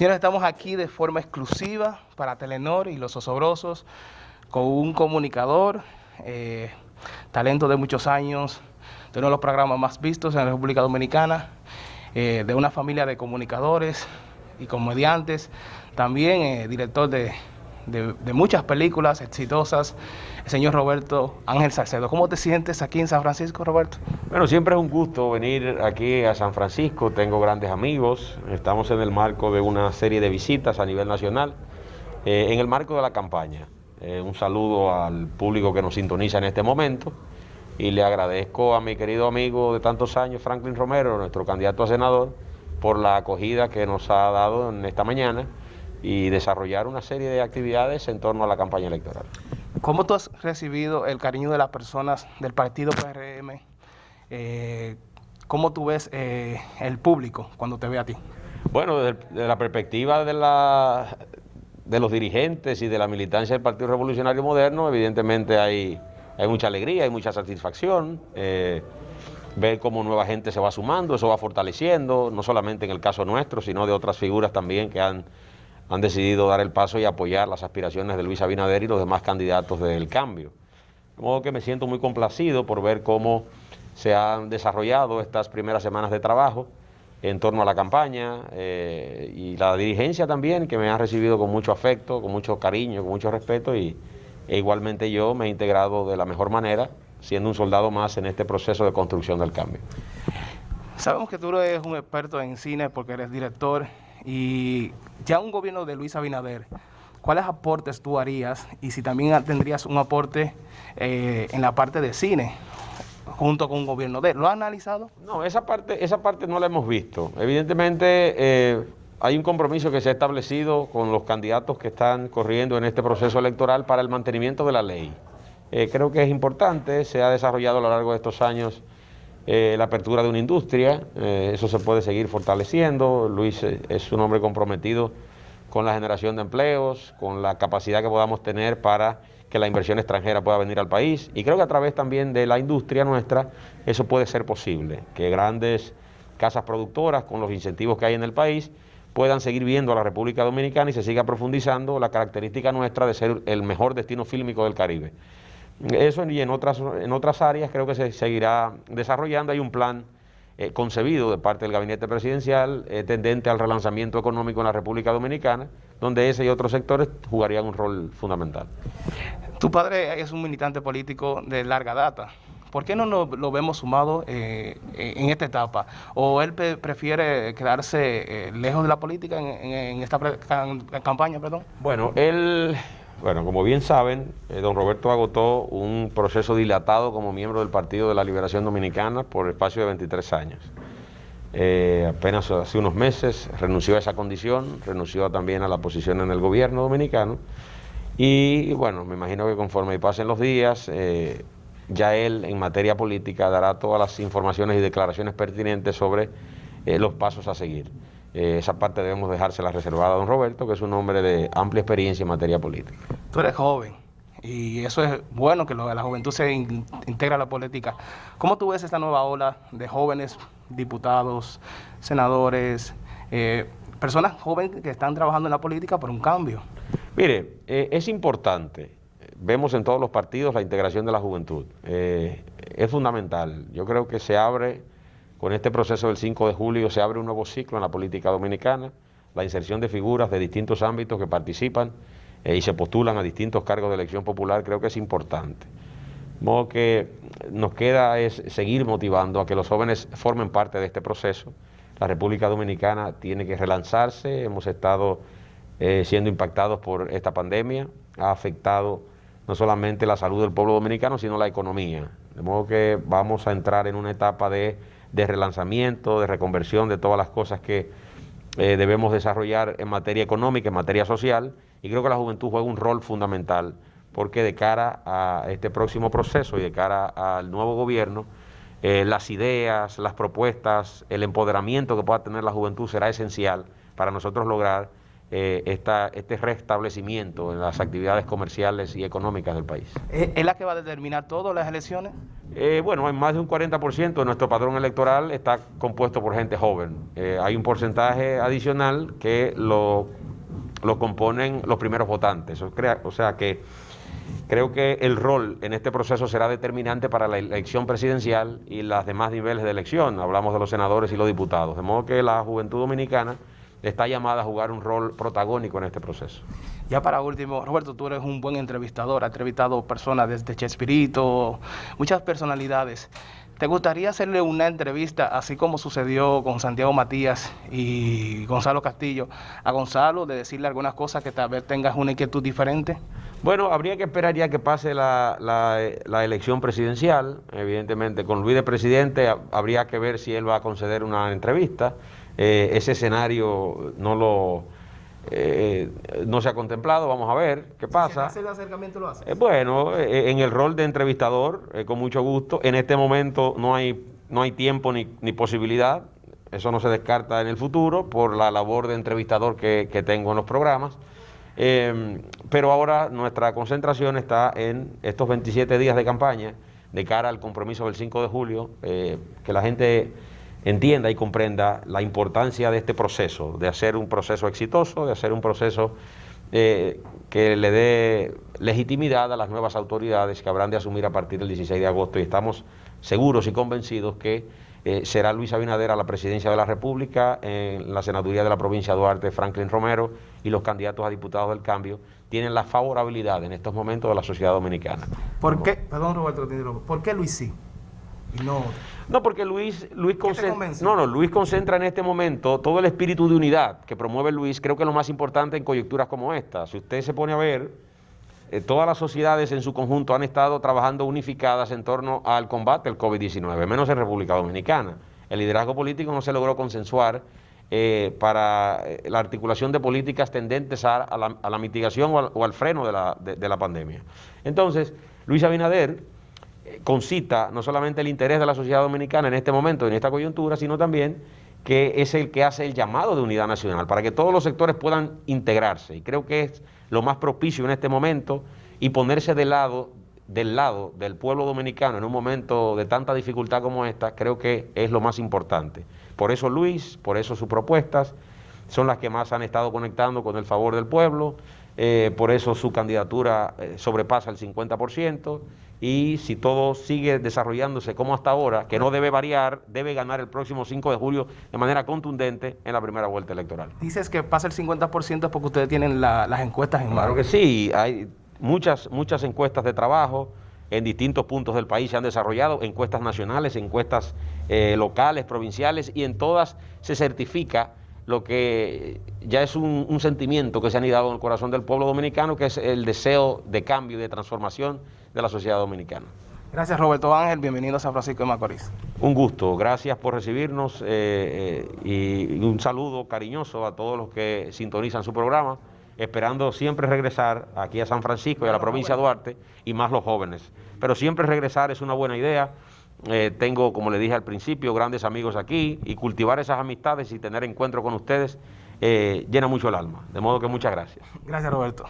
Señores, estamos aquí de forma exclusiva para Telenor y los osobrosos con un comunicador, eh, talento de muchos años, de uno de los programas más vistos en la República Dominicana, eh, de una familia de comunicadores y comediantes, también eh, director de, de, muchas películas exitosas, el señor Roberto Ángel Salcedo. ¿Cómo te sientes aquí en San Francisco, Roberto? Bueno, siempre es un gusto venir aquí a San Francisco, tengo grandes amigos, estamos en el marco de una serie de visitas a nivel nacional, eh, en el marco de la campaña. Eh, un saludo al público que nos sintoniza en este momento y le agradezco a mi querido amigo de tantos años, Franklin Romero, nuestro candidato a senador, por la acogida que nos ha dado en esta mañana y desarrollar una serie de actividades en torno a la campaña electoral. ¿Cómo tú has recibido el cariño de las personas del partido PRM? Eh, ¿Cómo tú ves eh, el público cuando te ve a ti? Bueno, desde, la perspectiva de, la, de los dirigentes y de la militancia del Partido Revolucionario Moderno, evidentemente hay, hay mucha alegría, hay mucha satisfacción. Eh, ver cómo nueva gente se va sumando, eso va fortaleciendo, no solamente en el caso nuestro, sino de otras figuras también que han han decidido dar el paso y apoyar las aspiraciones de Luis Abinader y los demás candidatos del cambio. De modo que me siento muy complacido por ver cómo se han desarrollado estas primeras semanas de trabajo en torno a la campaña eh, y la dirigencia también, que me ha recibido con mucho afecto, con mucho cariño, con mucho respeto y e igualmente yo me he integrado de la mejor manera, siendo un soldado más en este proceso de construcción del cambio. Sabemos que tú eres un experto en cine porque eres director y ya un gobierno de Luis Abinader, ¿cuáles aportes tú harías y si también tendrías un aporte eh, en la parte de cine? junto con un gobierno de él. ¿Lo ha analizado? No, esa parte, esa parte no la hemos visto. Evidentemente eh, hay un compromiso que se ha establecido con los candidatos que están corriendo en este proceso electoral para el mantenimiento de la ley. Eh, creo que es importante, se ha desarrollado a lo largo de estos años eh, la apertura de una industria, eh, eso se puede seguir fortaleciendo. Luis eh, es un hombre comprometido con la generación de empleos, con la capacidad que podamos tener para que la inversión extranjera pueda venir al país. Y creo que a través también de la industria nuestra eso puede ser posible, que grandes casas productoras con los incentivos que hay en el país puedan seguir viendo a la República Dominicana y se siga profundizando la característica nuestra de ser el mejor destino fílmico del Caribe. Eso y en otras, en otras áreas creo que se seguirá desarrollando. Hay un plan eh, concebido de parte del gabinete presidencial eh, tendente al relanzamiento económico en la República Dominicana, donde ese y otros sectores jugarían un rol fundamental. Tu padre es un militante político de larga data. ¿Por qué no lo, vemos sumado eh, en esta etapa? ¿O él prefiere quedarse lejos de la política en, esta campaña? Perdón? Bueno, él bueno, como bien saben, eh, don Roberto agotó un proceso dilatado como miembro del Partido de la Liberación Dominicana por el espacio de 23 años. Eh, apenas hace unos meses renunció a esa condición, renunció también a la posición en el gobierno dominicano y bueno, me imagino que conforme pasen los días, eh, ya él en materia política dará todas las informaciones y declaraciones pertinentes sobre los pasos a seguir. Eh, esa parte debemos dejársela reservada a don Roberto, que es un hombre de amplia experiencia en materia política. Tú eres joven y eso es bueno que la juventud se integra a la política. ¿Cómo tú ves esta nueva ola de jóvenes diputados, senadores, eh, personas jóvenes que están trabajando en la política por un cambio? Mire, eh, es importante. Vemos en todos los partidos la integración de la juventud. es fundamental. Yo creo que se abre con este proceso del 5 de julio se abre un nuevo ciclo en la política dominicana, la inserción de figuras de distintos ámbitos que participan eh, y se postulan a distintos cargos de elección popular, creo que es importante. De modo que nos queda es seguir motivando a que los jóvenes formen parte de este proceso. La República Dominicana tiene que relanzarse, hemos estado eh, siendo impactados por esta pandemia, ha afectado no solamente la salud del pueblo dominicano, sino la economía. De modo que vamos a entrar en una etapa de de relanzamiento, de reconversión de todas las cosas que eh, debemos desarrollar en materia económica, en materia social, y creo que la juventud juega un rol fundamental, porque de cara a este próximo proceso y de cara al nuevo gobierno, eh, las ideas, las propuestas, el empoderamiento que pueda tener la juventud será esencial para nosotros lograr eh, esta, este restablecimiento en las actividades comerciales y económicas del país. ¿Es la que va a determinar todo las elecciones? Eh, bueno, hay más de un 40% de nuestro padrón electoral está compuesto por gente joven. Eh, hay un porcentaje adicional que lo, lo componen los primeros votantes. O sea que creo que el rol en este proceso será determinante para la elección presidencial y los demás niveles de elección. Hablamos de los senadores y los diputados. De modo que la juventud dominicana está llamada a jugar un rol protagónico en este proceso. Ya para último, Roberto, tú eres un buen entrevistador, has entrevistado personas desde Chespirito, muchas personalidades. ¿Te gustaría hacerle una entrevista, así como sucedió con Santiago Matías y Gonzalo Castillo, a Gonzalo, de decirle algunas cosas que tal vez tengas una inquietud diferente? Bueno, habría que esperar ya que pase la, la, elección presidencial. Evidentemente, con Luis de presidente habría que ver si él va a conceder una entrevista. Eh, ese escenario no lo eh, no se ha contemplado, vamos a ver qué pasa. Si el acercamiento lo hace. Eh, bueno, en el rol de entrevistador, con mucho gusto. En este momento no hay, no hay tiempo ni, ni, posibilidad, eso no se descarta en el futuro por la labor de entrevistador que, que tengo en los programas. pero ahora nuestra concentración está en estos 27 días de campaña de cara al compromiso del 5 de julio, que la gente entienda y comprenda la importancia de este proceso, de hacer un proceso exitoso, de hacer un proceso eh, que le dé legitimidad a las nuevas autoridades que habrán de asumir a partir del 16 de agosto y estamos seguros y convencidos que eh, será Luis Abinader a la presidencia de la República, en la senaduría de la provincia de Duarte, Franklin Romero y los candidatos a diputados del cambio tienen la favorabilidad en estos momentos de la sociedad dominicana. ¿Por qué, perdón Roberto, ¿por qué Luis sí? No No, porque Luis, Luis, concentra, no, no, Luis concentra en este momento todo el espíritu de unidad que promueve Luis, creo que es lo más importante en coyunturas como esta. Si usted se pone a ver, eh, todas las sociedades en su conjunto han estado trabajando unificadas en torno al combate al COVID-19, menos en República Dominicana. El liderazgo político no se logró consensuar eh, para eh, la articulación de políticas tendentes a, la, mitigación o al, freno de la, de la pandemia. Entonces, Luis Abinader concita no solamente el interés de la sociedad dominicana en este momento, en esta coyuntura, sino también que es el que hace el llamado de unidad nacional, para que todos los sectores puedan integrarse. Y creo que es lo más propicio en este momento y ponerse del lado, del lado del pueblo dominicano en un momento de tanta dificultad como esta, creo que es lo más importante. Por eso Luis, por eso sus propuestas, son las que más han estado conectando con el favor del pueblo, eh, por eso su candidatura eh, sobrepasa el 50% y si todo sigue desarrollándose como hasta ahora, que no debe variar, debe ganar el próximo 5 de julio de manera contundente en la primera vuelta electoral. Dices que pasa el 50% porque ustedes tienen las encuestas en mano. Claro que sí, hay muchas, muchas encuestas de trabajo en distintos puntos del país se han desarrollado, encuestas nacionales, encuestas eh, locales, provinciales, y en todas se certifica lo que ya es un, sentimiento que se ha anidado en el corazón del pueblo dominicano, que es el deseo de cambio y de transformación de la sociedad dominicana. Gracias Roberto Ángel, bienvenido a San Francisco de Macorís. Un gusto, gracias por recibirnos eh, eh, y un saludo cariñoso a todos los que sintonizan su programa, esperando siempre regresar aquí a San Francisco y a la provincia de Duarte y más los jóvenes. Pero siempre regresar es una buena idea. Eh, tengo, como le dije al principio, grandes amigos aquí y cultivar esas amistades y tener encuentro con ustedes eh, llena mucho el alma. De modo que muchas gracias. Gracias, Roberto.